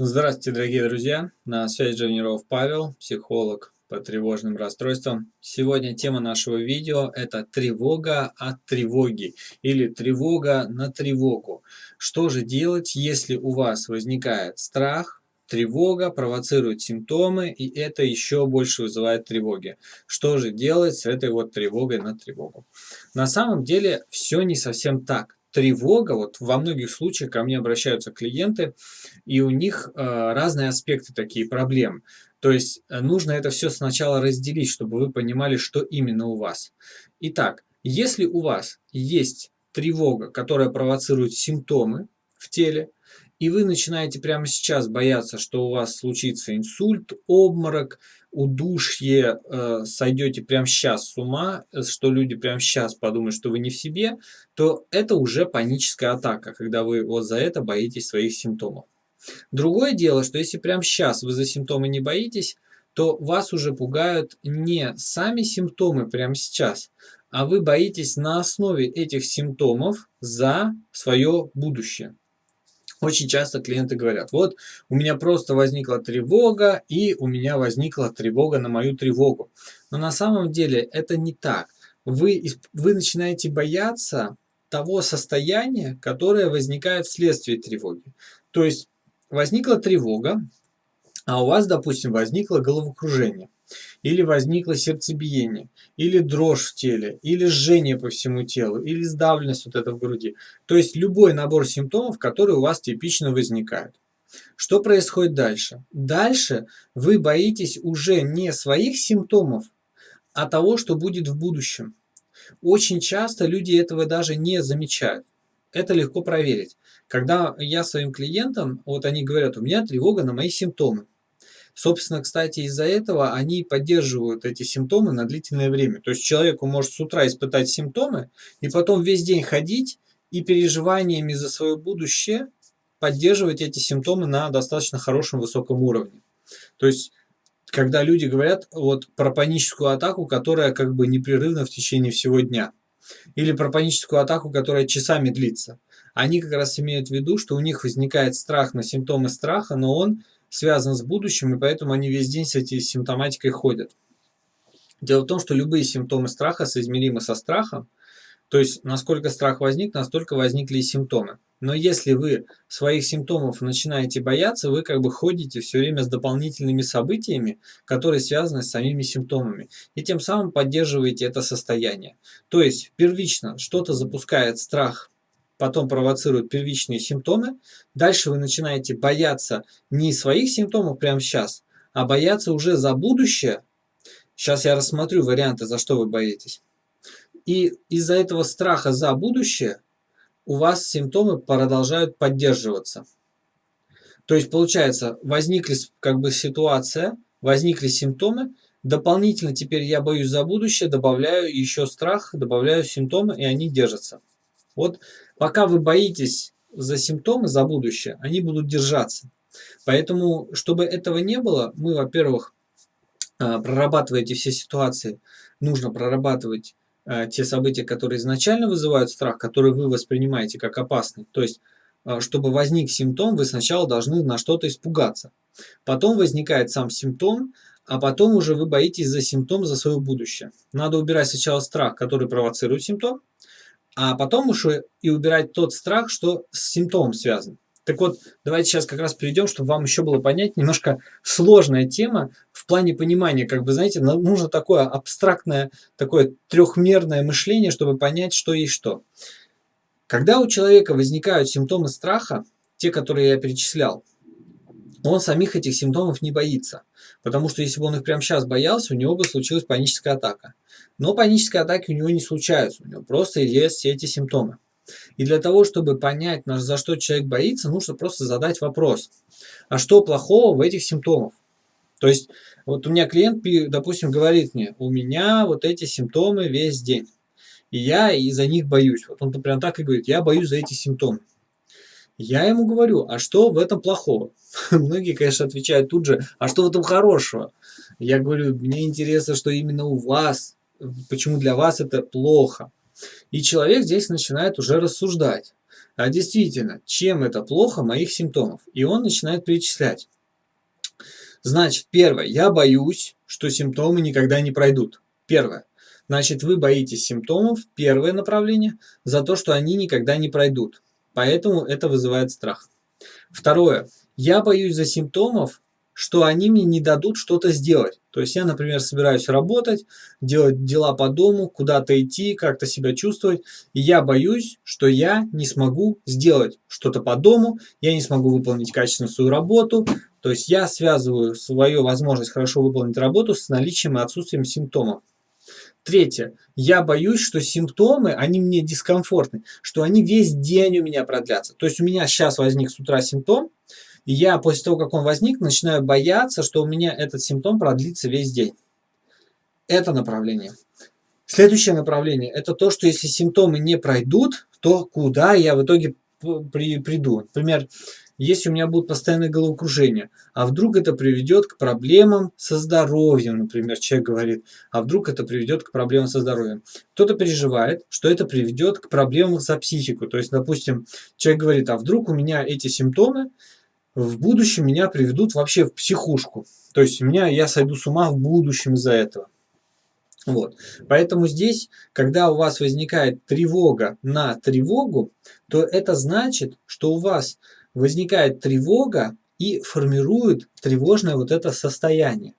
Здравствуйте, дорогие друзья! На связи Джавниров Павел, психолог по тревожным расстройствам. Сегодня тема нашего видео – это тревога от тревоги или тревога на тревогу. Что же делать, если у вас возникает страх, тревога, провоцирует симптомы, и это еще больше вызывает тревоги? Что же делать с этой вот тревогой на тревогу? На самом деле все не совсем так тревога, вот во многих случаях ко мне обращаются клиенты, и у них э, разные аспекты такие проблем. То есть э, нужно это все сначала разделить, чтобы вы понимали, что именно у вас. Итак, если у вас есть тревога, которая провоцирует симптомы в теле, и вы начинаете прямо сейчас бояться, что у вас случится инсульт, обморок, удушье, э, сойдете прямо сейчас с ума, э, что люди прямо сейчас подумают, что вы не в себе, то это уже паническая атака, когда вы вот за это боитесь своих симптомов. Другое дело, что если прямо сейчас вы за симптомы не боитесь, то вас уже пугают не сами симптомы прямо сейчас, а вы боитесь на основе этих симптомов за свое будущее. Очень часто клиенты говорят, вот у меня просто возникла тревога, и у меня возникла тревога на мою тревогу. Но на самом деле это не так. Вы, вы начинаете бояться того состояния, которое возникает вследствие тревоги. То есть возникла тревога, а у вас, допустим, возникло головокружение или возникло сердцебиение, или дрожь в теле, или жжение по всему телу, или сдавленность вот это в груди. То есть любой набор симптомов, которые у вас типично возникают. Что происходит дальше? Дальше вы боитесь уже не своих симптомов, а того, что будет в будущем. Очень часто люди этого даже не замечают. Это легко проверить. Когда я своим клиентам, вот они говорят, у меня тревога на мои симптомы. Собственно, кстати, из-за этого они поддерживают эти симптомы на длительное время. То есть человеку может с утра испытать симптомы и потом весь день ходить и переживаниями за свое будущее поддерживать эти симптомы на достаточно хорошем высоком уровне. То есть когда люди говорят вот про паническую атаку, которая как бы непрерывна в течение всего дня, или про паническую атаку, которая часами длится, они как раз имеют в виду, что у них возникает страх на симптомы страха, но он связан с будущим, и поэтому они весь день с этой симптоматикой ходят. Дело в том, что любые симптомы страха соизмеримы со страхом, то есть насколько страх возник, настолько возникли и симптомы. Но если вы своих симптомов начинаете бояться, вы как бы ходите все время с дополнительными событиями, которые связаны с самими симптомами. И тем самым поддерживаете это состояние. То есть первично что-то запускает страх потом провоцирует первичные симптомы. Дальше вы начинаете бояться не своих симптомов прямо сейчас, а бояться уже за будущее. Сейчас я рассмотрю варианты, за что вы боитесь. И из-за этого страха за будущее у вас симптомы продолжают поддерживаться. То есть получается, возникли как бы ситуация, возникли симптомы, дополнительно теперь я боюсь за будущее, добавляю еще страх, добавляю симптомы, и они держатся. Вот пока вы боитесь за симптомы, за будущее, они будут держаться. Поэтому, чтобы этого не было, мы, во-первых, а, прорабатывая эти все ситуации, нужно прорабатывать а, те события, которые изначально вызывают страх, которые вы воспринимаете как опасные. То есть, а, чтобы возник симптом, вы сначала должны на что-то испугаться. Потом возникает сам симптом, а потом уже вы боитесь за симптом, за свое будущее. Надо убирать сначала страх, который провоцирует симптом, а потом уже и убирать тот страх, что с симптомом связан. Так вот, давайте сейчас как раз перейдем, чтобы вам еще было понять, немножко сложная тема в плане понимания, как бы, знаете, нужно такое абстрактное, такое трехмерное мышление, чтобы понять, что есть что. Когда у человека возникают симптомы страха, те, которые я перечислял, он самих этих симптомов не боится. Потому что если бы он их прямо сейчас боялся, у него бы случилась паническая атака. Но панические атаки у него не случаются, у него просто есть все эти симптомы. И для того, чтобы понять, за что человек боится, нужно просто задать вопрос. А что плохого в этих симптомах? То есть, вот у меня клиент, допустим, говорит мне, у меня вот эти симптомы весь день. И я из-за них боюсь. Вот он прям так и говорит, я боюсь за эти симптомы. Я ему говорю, а что в этом плохого? Многие, конечно, отвечают тут же, а что в этом хорошего? Я говорю, мне интересно, что именно у вас, почему для вас это плохо. И человек здесь начинает уже рассуждать. а действительно, чем это плохо моих симптомов. И он начинает перечислять. Значит, первое, я боюсь, что симптомы никогда не пройдут. Первое. Значит, вы боитесь симптомов, первое направление, за то, что они никогда не пройдут. Поэтому это вызывает страх. Второе. Я боюсь за симптомов, что они мне не дадут что-то сделать. То есть я, например, собираюсь работать, делать дела по дому, куда-то идти, как-то себя чувствовать, и я боюсь, что я не смогу сделать что-то по дому, я не смогу выполнить качественно свою работу. То есть я связываю свою возможность хорошо выполнить работу с наличием и отсутствием симптомов. Третье. Я боюсь, что симптомы, они мне дискомфортны, что они весь день у меня продлятся. То есть у меня сейчас возник с утра симптом, и я после того, как он возник, начинаю бояться, что у меня этот симптом продлится весь день. Это направление. Следующее направление – это то, что если симптомы не пройдут, то куда я в итоге при, приду. Например, если у меня будут постоянные головокружения, а вдруг это приведет к проблемам со здоровьем, например, человек говорит, а вдруг это приведет к проблемам со здоровьем. Кто-то переживает, что это приведет к проблемам за психику. То есть, допустим, человек говорит, а вдруг у меня эти симптомы в будущем меня приведут вообще в психушку. То есть меня, я сойду с ума в будущем из-за этого. Вот. Поэтому здесь, когда у вас возникает тревога на тревогу, то это значит, что у вас возникает тревога и формирует тревожное вот это состояние.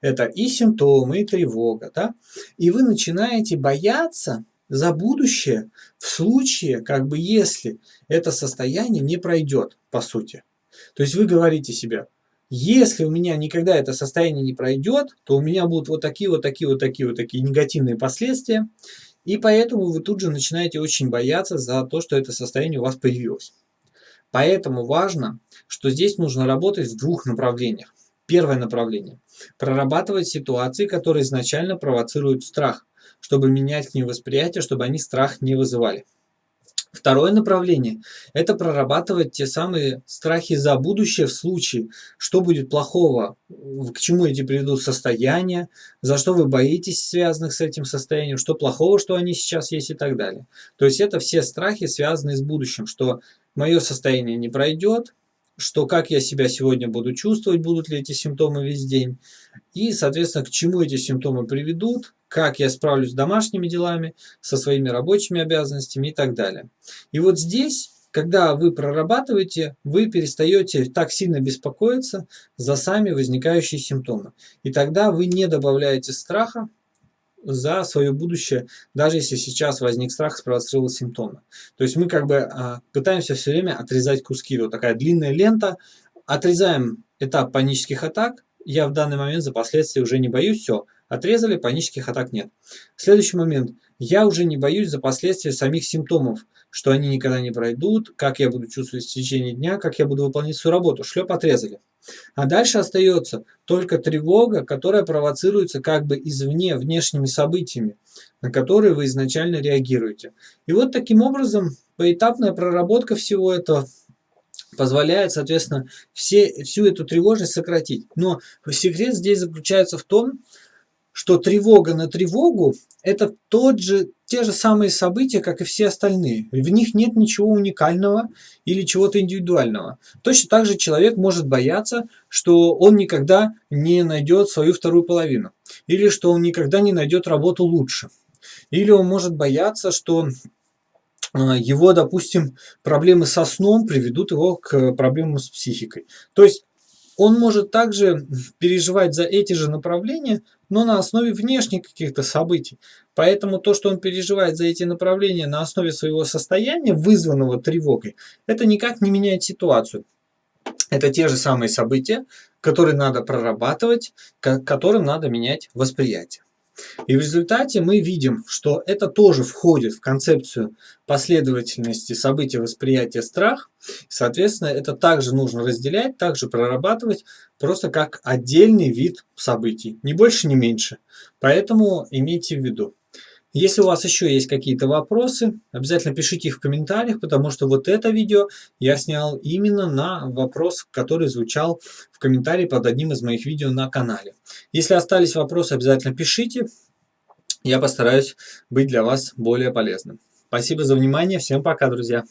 Это и симптомы, и тревога. Да? И вы начинаете бояться за будущее в случае, как бы если это состояние не пройдет, по сути. То есть вы говорите себе, если у меня никогда это состояние не пройдет, то у меня будут вот такие, вот такие, вот такие, вот такие негативные последствия. И поэтому вы тут же начинаете очень бояться за то, что это состояние у вас появилось. Поэтому важно, что здесь нужно работать в двух направлениях. Первое направление – прорабатывать ситуации, которые изначально провоцируют страх, чтобы менять к ним восприятие, чтобы они страх не вызывали. Второе направление – это прорабатывать те самые страхи за будущее в случае, что будет плохого, к чему эти приведут состояния, за что вы боитесь связанных с этим состоянием, что плохого, что они сейчас есть и так далее. То есть это все страхи, связанные с будущим, что мое состояние не пройдет, что как я себя сегодня буду чувствовать, будут ли эти симптомы весь день, и, соответственно, к чему эти симптомы приведут, как я справлюсь с домашними делами, со своими рабочими обязанностями и так далее. И вот здесь, когда вы прорабатываете, вы перестаете так сильно беспокоиться за сами возникающие симптомы. И тогда вы не добавляете страха за свое будущее, даже если сейчас возник страх, спровоцировал симптомы. То есть мы как бы а, пытаемся все время отрезать куски. Вот такая длинная лента. Отрезаем этап панических атак. Я в данный момент за последствия уже не боюсь, все, Отрезали, панических атак нет. Следующий момент. Я уже не боюсь за последствия самих симптомов, что они никогда не пройдут, как я буду чувствовать в течение дня, как я буду выполнять свою работу. Шлеп отрезали. А дальше остается только тревога, которая провоцируется как бы извне, внешними событиями, на которые вы изначально реагируете. И вот таким образом поэтапная проработка всего этого позволяет, соответственно, все, всю эту тревожность сократить. Но секрет здесь заключается в том, что тревога на тревогу – это тот же, те же самые события, как и все остальные. В них нет ничего уникального или чего-то индивидуального. Точно так же человек может бояться, что он никогда не найдет свою вторую половину. Или что он никогда не найдет работу лучше. Или он может бояться, что а, его, допустим, проблемы со сном приведут его к проблемам с психикой. То есть он может также переживать за эти же направления, но на основе внешних каких-то событий. Поэтому то, что он переживает за эти направления на основе своего состояния, вызванного тревогой, это никак не меняет ситуацию. Это те же самые события, которые надо прорабатывать, к которым надо менять восприятие. И в результате мы видим, что это тоже входит в концепцию последовательности событий восприятия страх. Соответственно, это также нужно разделять, также прорабатывать, просто как отдельный вид событий. Ни больше, ни меньше. Поэтому имейте в виду. Если у вас еще есть какие-то вопросы, обязательно пишите их в комментариях, потому что вот это видео я снял именно на вопрос, который звучал в комментарии под одним из моих видео на канале. Если остались вопросы, обязательно пишите, я постараюсь быть для вас более полезным. Спасибо за внимание, всем пока, друзья!